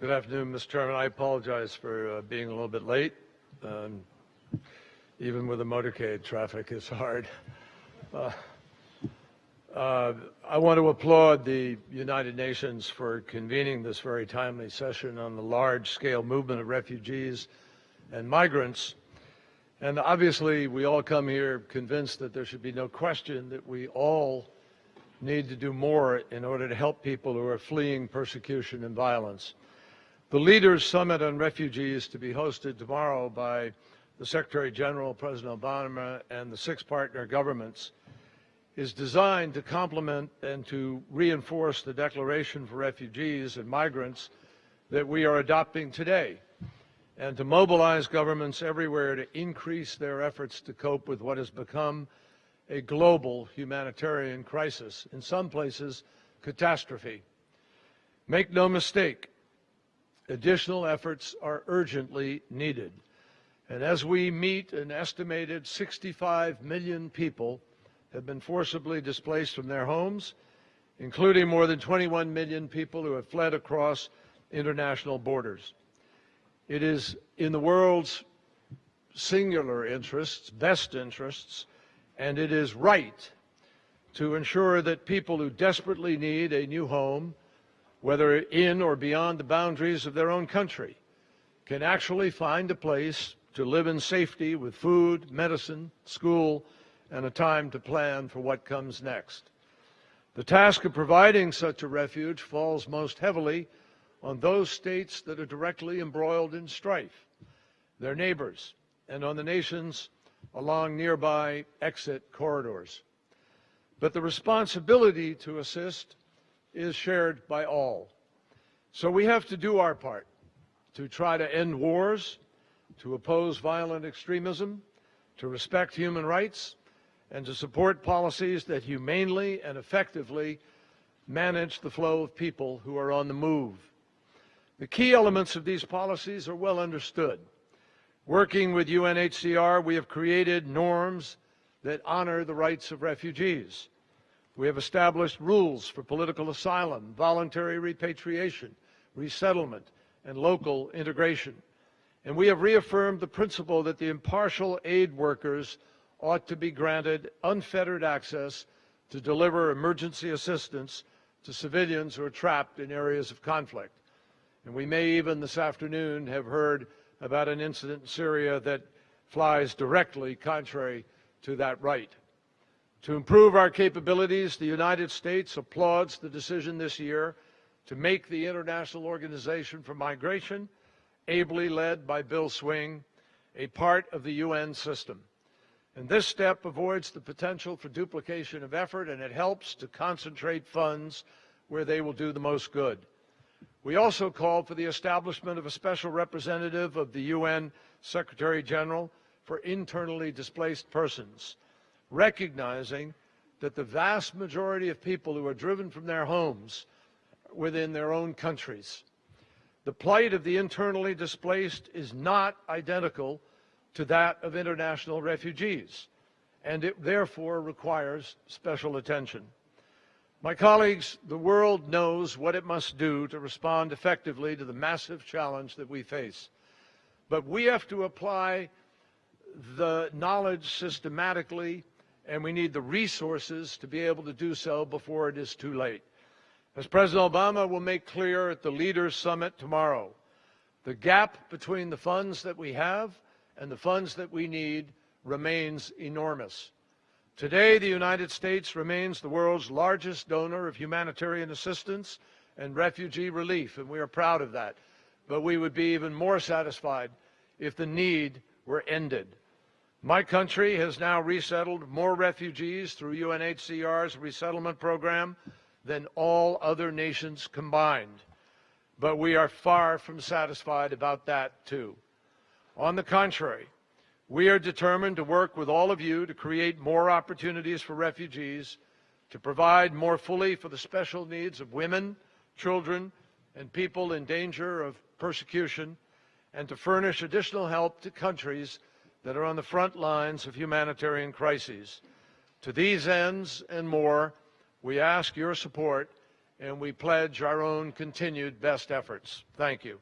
Good afternoon, Mr. Chairman. I apologize for uh, being a little bit late. Um, even with the motorcade, traffic is hard. Uh, uh, I want to applaud the United Nations for convening this very timely session on the large-scale movement of refugees and migrants. And obviously, we all come here convinced that there should be no question that we all need to do more in order to help people who are fleeing persecution and violence. The Leaders Summit on Refugees to be hosted tomorrow by the Secretary General, President Obama, and the six partner governments is designed to complement and to reinforce the Declaration for Refugees and Migrants that we are adopting today and to mobilize governments everywhere to increase their efforts to cope with what has become a global humanitarian crisis, in some places, catastrophe. Make no mistake, Additional efforts are urgently needed. And as we meet an estimated 65 million people have been forcibly displaced from their homes, including more than 21 million people who have fled across international borders. It is in the world's singular interests, best interests, and it is right to ensure that people who desperately need a new home whether in or beyond the boundaries of their own country, can actually find a place to live in safety with food, medicine, school, and a time to plan for what comes next. The task of providing such a refuge falls most heavily on those states that are directly embroiled in strife, their neighbors, and on the nations along nearby exit corridors. But the responsibility to assist is shared by all. So we have to do our part to try to end wars, to oppose violent extremism, to respect human rights, and to support policies that humanely and effectively manage the flow of people who are on the move. The key elements of these policies are well understood. Working with UNHCR, we have created norms that honor the rights of refugees. We have established rules for political asylum, voluntary repatriation, resettlement, and local integration. And we have reaffirmed the principle that the impartial aid workers ought to be granted unfettered access to deliver emergency assistance to civilians who are trapped in areas of conflict. And we may even this afternoon have heard about an incident in Syria that flies directly contrary to that right. To improve our capabilities, the United States applauds the decision this year to make the International Organization for Migration, ably led by Bill Swing, a part of the UN system. And this step avoids the potential for duplication of effort and it helps to concentrate funds where they will do the most good. We also called for the establishment of a special representative of the UN Secretary General for internally displaced persons recognizing that the vast majority of people who are driven from their homes within their own countries. The plight of the internally displaced is not identical to that of international refugees, and it therefore requires special attention. My colleagues, the world knows what it must do to respond effectively to the massive challenge that we face. But we have to apply the knowledge systematically and we need the resources to be able to do so before it is too late. As President Obama will make clear at the Leaders Summit tomorrow, the gap between the funds that we have and the funds that we need remains enormous. Today, the United States remains the world's largest donor of humanitarian assistance and refugee relief, and we are proud of that. But we would be even more satisfied if the need were ended. My country has now resettled more refugees through UNHCR's resettlement program than all other nations combined. But we are far from satisfied about that, too. On the contrary, we are determined to work with all of you to create more opportunities for refugees, to provide more fully for the special needs of women, children, and people in danger of persecution, and to furnish additional help to countries that are on the front lines of humanitarian crises. To these ends and more, we ask your support and we pledge our own continued best efforts. Thank you.